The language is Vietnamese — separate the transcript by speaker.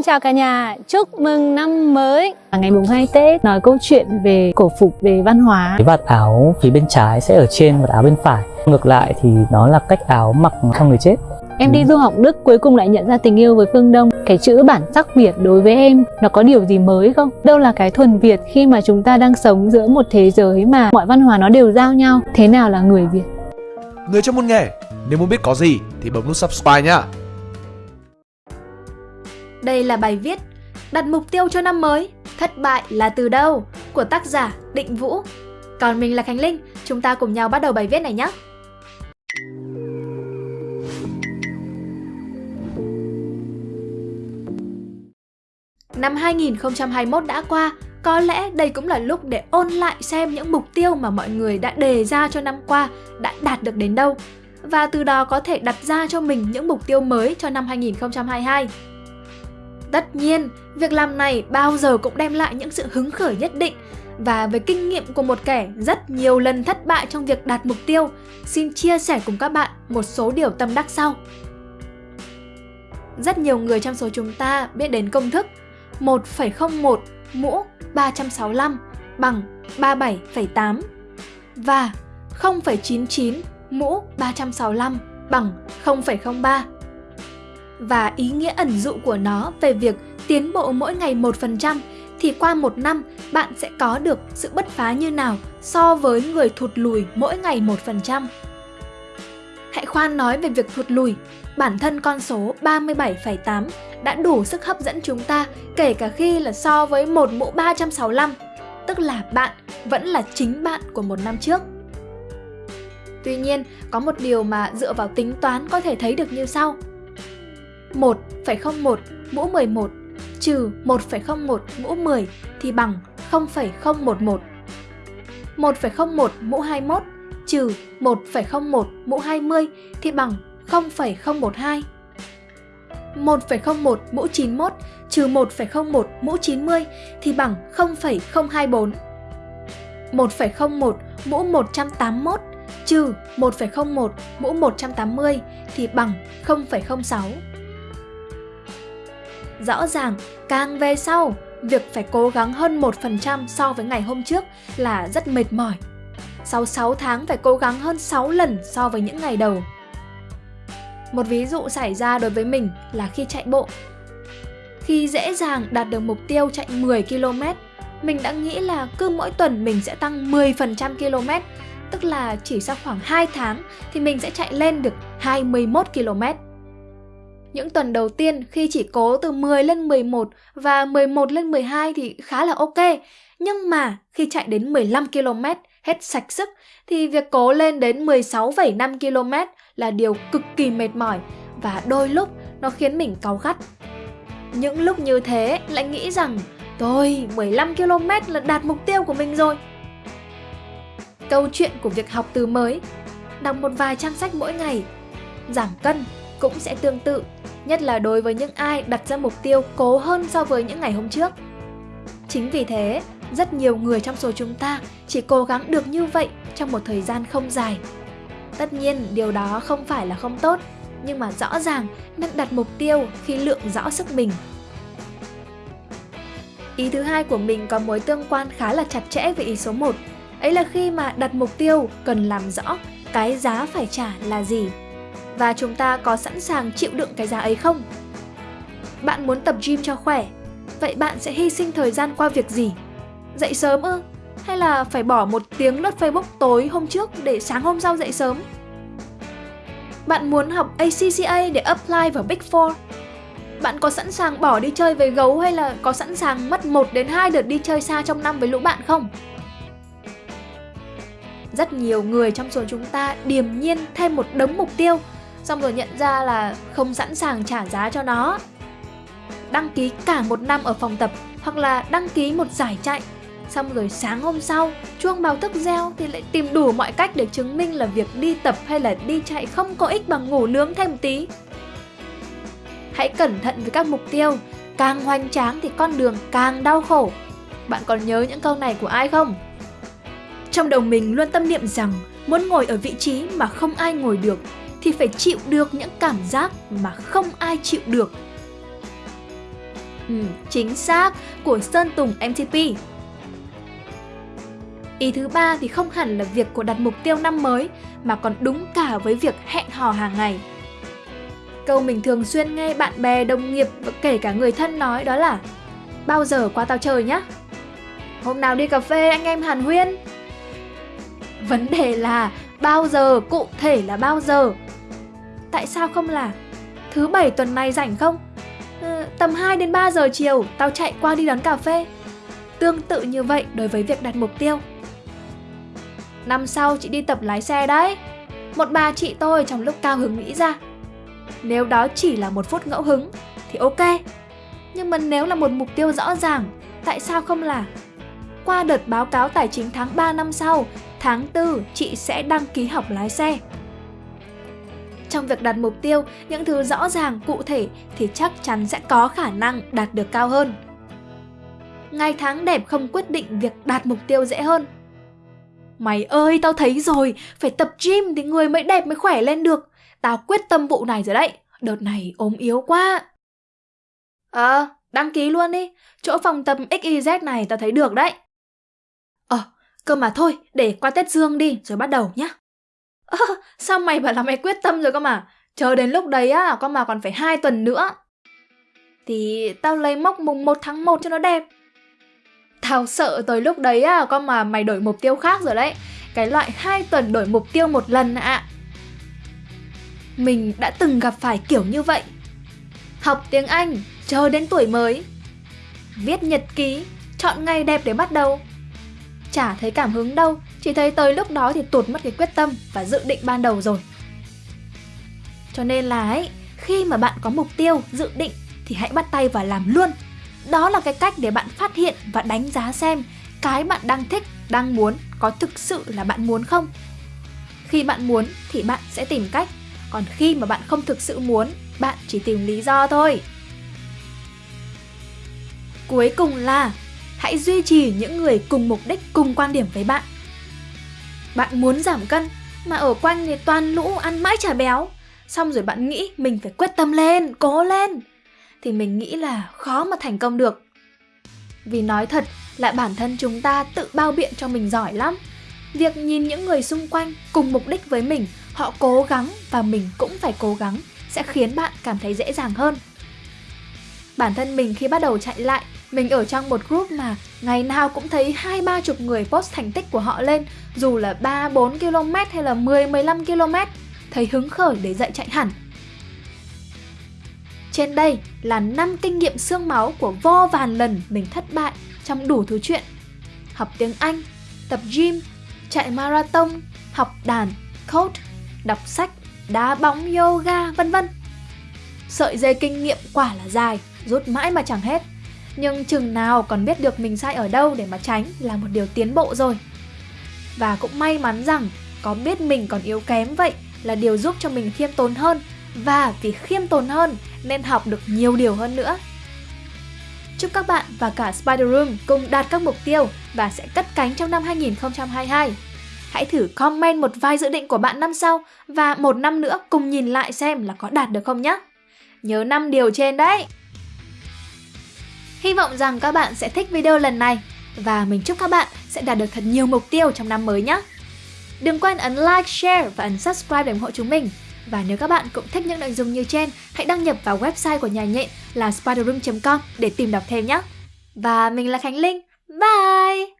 Speaker 1: Xin chào cả nhà, chúc mừng năm mới. Ngày mùng 2 Tết nói câu chuyện về cổ phục, về văn hóa.
Speaker 2: Cái vạt áo phía bên trái sẽ ở trên vạt áo bên phải. Ngược lại thì nó là cách áo mặc cho người chết.
Speaker 1: Em đi du học Đức cuối cùng lại nhận ra tình yêu với phương Đông. Cái chữ bản sắc Việt đối với em nó có điều gì mới không? Đâu là cái thuần Việt khi mà chúng ta đang sống giữa một thế giới mà mọi văn hóa nó đều giao nhau? Thế nào là người Việt?
Speaker 3: Người trong môn nghề, nếu muốn biết có gì thì bấm nút subscribe nhá
Speaker 4: đây là bài viết Đặt mục tiêu cho năm mới, thất bại là từ đâu? Của tác giả Định Vũ Còn mình là Khánh Linh, chúng ta cùng nhau bắt đầu bài viết này nhé Năm 2021 đã qua, có lẽ đây cũng là lúc để ôn lại xem những mục tiêu mà mọi người đã đề ra cho năm qua đã đạt được đến đâu và từ đó có thể đặt ra cho mình những mục tiêu mới cho năm 2022. Tất nhiên, việc làm này bao giờ cũng đem lại những sự hứng khởi nhất định và với kinh nghiệm của một kẻ rất nhiều lần thất bại trong việc đạt mục tiêu, xin chia sẻ cùng các bạn một số điều tâm đắc sau. Rất nhiều người trong số chúng ta biết đến công thức 1,01 mũ 365 bằng 37,8 và 0,99 mũ 365 bằng 0,03 và ý nghĩa ẩn dụ của nó về việc tiến bộ mỗi ngày 1% thì qua một năm bạn sẽ có được sự bứt phá như nào so với người thụt lùi mỗi ngày 1%. Hãy khoan nói về việc thụt lùi, bản thân con số 37,8 đã đủ sức hấp dẫn chúng ta kể cả khi là so với một mũ 365, tức là bạn vẫn là chính bạn của một năm trước. Tuy nhiên, có một điều mà dựa vào tính toán có thể thấy được như sau. 1,01 mũ 11 trừ 1,01 mũ 10 thì bằng 0,011. 1,01 mũ 21 trừ 1,01 mũ 20 thì bằng 0,012. 1,01 mũ 91 trừ 1,01 mũ 90 thì bằng 0,024. 1,01 mũ 181 trừ 1,01 mũ 180 thì bằng 0,06. Rõ ràng, càng về sau, việc phải cố gắng hơn 1% so với ngày hôm trước là rất mệt mỏi. Sau 6 tháng phải cố gắng hơn 6 lần so với những ngày đầu. Một ví dụ xảy ra đối với mình là khi chạy bộ. Khi dễ dàng đạt được mục tiêu chạy 10 km, mình đã nghĩ là cứ mỗi tuần mình sẽ tăng 10% km, tức là chỉ sau khoảng 2 tháng thì mình sẽ chạy lên được 21 km. Những tuần đầu tiên khi chỉ cố từ 10 lên 11 và 11 lên 12 thì khá là ok. Nhưng mà khi chạy đến 15 km hết sạch sức thì việc cố lên đến 16,5 km là điều cực kỳ mệt mỏi và đôi lúc nó khiến mình cáu gắt. Những lúc như thế lại nghĩ rằng tôi 15 km là đạt mục tiêu của mình rồi. Câu chuyện của việc học từ mới Đọc một vài trang sách mỗi ngày Giảm cân cũng sẽ tương tự Nhất là đối với những ai đặt ra mục tiêu cố hơn so với những ngày hôm trước. Chính vì thế, rất nhiều người trong số chúng ta chỉ cố gắng được như vậy trong một thời gian không dài. Tất nhiên, điều đó không phải là không tốt Nhưng mà rõ ràng nên đặt mục tiêu khi lượng rõ sức mình. Ý thứ hai của mình có mối tương quan khá là chặt chẽ với ý số 1 Ấy là khi mà đặt mục tiêu cần làm rõ cái giá phải trả là gì và chúng ta có sẵn sàng chịu đựng cái giá ấy không? Bạn muốn tập gym cho khỏe, vậy bạn sẽ hy sinh thời gian qua việc gì? Dậy sớm ư? Hay là phải bỏ một tiếng lướt Facebook tối hôm trước để sáng hôm sau dậy sớm? Bạn muốn học ACCA để apply vào Big Four? Bạn có sẵn sàng bỏ đi chơi với gấu hay là có sẵn sàng mất 1 đến 2 đợt đi chơi xa trong năm với lũ bạn không? Rất nhiều người trong số chúng ta điềm nhiên thêm một đống mục tiêu Xong rồi nhận ra là không sẵn sàng trả giá cho nó. Đăng ký cả một năm ở phòng tập Hoặc là đăng ký một giải chạy. Xong rồi sáng hôm sau, Chuông báo thức reo thì lại tìm đủ mọi cách để chứng minh là việc đi tập hay là đi chạy không có ích bằng ngủ nướng thêm một tí. Hãy cẩn thận với các mục tiêu, Càng hoành tráng thì con đường càng đau khổ. Bạn còn nhớ những câu này của ai không? Trong đầu mình luôn tâm niệm rằng muốn ngồi ở vị trí mà không ai ngồi được thì phải chịu được những cảm giác mà không ai chịu được. Ừ, chính xác, của Sơn Tùng MTP. Ý thứ ba thì không hẳn là việc của đặt mục tiêu năm mới, mà còn đúng cả với việc hẹn hò hàng ngày. Câu mình thường xuyên nghe bạn bè, đồng nghiệp và kể cả người thân nói đó là Bao giờ qua tao chơi nhá? Hôm nào đi cà phê anh em hàn huyên? Vấn đề là bao giờ, cụ thể là bao giờ? Tại sao không là Thứ bảy tuần này rảnh không? Ừ, tầm 2 đến 3 giờ chiều tao chạy qua đi đón cà phê. Tương tự như vậy đối với việc đặt mục tiêu. Năm sau chị đi tập lái xe đấy. Một bà chị tôi trong lúc cao hứng nghĩ ra. Nếu đó chỉ là một phút ngẫu hứng thì ok. Nhưng mà nếu là một mục tiêu rõ ràng, tại sao không là qua đợt báo cáo tài chính tháng 3 năm sau, tháng 4 chị sẽ đăng ký học lái xe. Trong việc đặt mục tiêu, những thứ rõ ràng, cụ thể thì chắc chắn sẽ có khả năng đạt được cao hơn. Ngày tháng đẹp không quyết định việc đạt mục tiêu dễ hơn. Mày ơi, tao thấy rồi, phải tập gym thì người mới đẹp mới khỏe lên được. Tao quyết tâm vụ này rồi đấy, đợt này ốm yếu quá. Ờ, à, đăng ký luôn đi, chỗ phòng tập XYZ này tao thấy được đấy. Ờ, à, cơ mà thôi, để qua Tết Dương đi rồi bắt đầu nhá. Ơ, sao mày bảo là mày quyết tâm rồi cơ mà? Chờ đến lúc đấy á, con mà còn phải hai tuần nữa. Thì tao lấy mốc mùng 1 tháng 1 cho nó đẹp. Tao sợ tới lúc đấy á, con mà mày đổi mục tiêu khác rồi đấy. Cái loại hai tuần đổi mục tiêu một lần ạ. À. Mình đã từng gặp phải kiểu như vậy. Học tiếng Anh, chờ đến tuổi mới. Viết nhật ký, chọn ngày đẹp để bắt đầu. Chả thấy cảm hứng đâu, chỉ thấy tới lúc đó thì tụt mất cái quyết tâm và dự định ban đầu rồi. Cho nên là ấy, khi mà bạn có mục tiêu, dự định thì hãy bắt tay và làm luôn. Đó là cái cách để bạn phát hiện và đánh giá xem cái bạn đang thích, đang muốn có thực sự là bạn muốn không. Khi bạn muốn thì bạn sẽ tìm cách, còn khi mà bạn không thực sự muốn, bạn chỉ tìm lý do thôi. Cuối cùng là hãy duy trì những người cùng mục đích, cùng quan điểm với bạn. Bạn muốn giảm cân mà ở quanh thì toàn lũ ăn mãi chả béo. Xong rồi bạn nghĩ mình phải quyết tâm lên, cố lên. Thì mình nghĩ là khó mà thành công được. Vì nói thật là bản thân chúng ta tự bao biện cho mình giỏi lắm. Việc nhìn những người xung quanh cùng mục đích với mình, họ cố gắng và mình cũng phải cố gắng sẽ khiến bạn cảm thấy dễ dàng hơn. Bản thân mình khi bắt đầu chạy lại mình ở trong một group mà ngày nào cũng thấy hai ba chục người post thành tích của họ lên Dù là 3-4 km hay là 10-15 km Thấy hứng khởi để dậy chạy hẳn. Trên đây là 5 kinh nghiệm xương máu của vô vàn lần mình thất bại trong đủ thứ chuyện. Học tiếng Anh, tập gym, chạy marathon, học đàn, coach, đọc sách, đá bóng, yoga, vân vân. Sợi dây kinh nghiệm quả là dài, rút mãi mà chẳng hết nhưng chừng nào còn biết được mình sai ở đâu để mà tránh là một điều tiến bộ rồi. Và cũng may mắn rằng có biết mình còn yếu kém vậy là điều giúp cho mình khiêm tốn hơn và vì khiêm tốn hơn nên học được nhiều điều hơn nữa. Chúc các bạn và cả Spider Room cùng đạt các mục tiêu và sẽ cất cánh trong năm 2022. Hãy thử comment một vài dự định của bạn năm sau và một năm nữa cùng nhìn lại xem là có đạt được không nhé. Nhớ 5 điều trên đấy! Hy vọng rằng các bạn sẽ thích video lần này và mình chúc các bạn sẽ đạt được thật nhiều mục tiêu trong năm mới nhé. Đừng quên ấn like, share và ấn subscribe để ủng hộ chúng mình. Và nếu các bạn cũng thích những nội dung như trên, hãy đăng nhập vào website của nhà nhện là spiderroom.com để tìm đọc thêm nhé. Và mình là Khánh Linh. Bye!